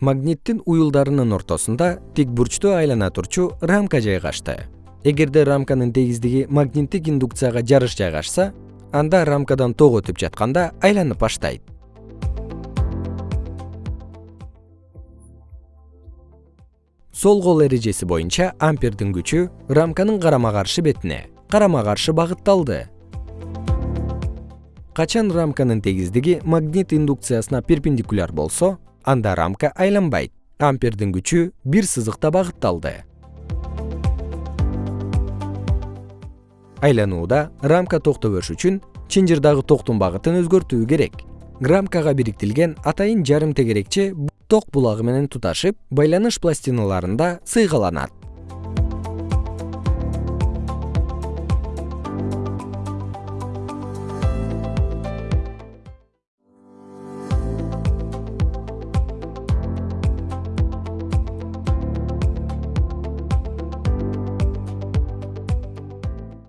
магниттин уюлдарынын ортосунда тик бурчтуу айлана турчу рамка жайгашты. Эгерде рамканын тегиздиги магниттик индукцияга жарыш жайгашса анда рамкадан ток өтүп жатканда айланып баштайт. Сол кол эрежеси боюнча ампердин күчү рамканын карама каршы бетине карама каршы багытталды. Качан рамканын тегиздиги магнит индукциясына перпендикуляр болсо анда рамка айланбайт. Ампердин күчү бир сызыкта багытталды. Айланууда рамка токто бериш үчүн чынжырдагы токтун багытын өзгөртүү керек. Рамкага бириктилген атайын жарым тегерекче ток булагы менен туташып байланыш пластиналарында сыйгаланат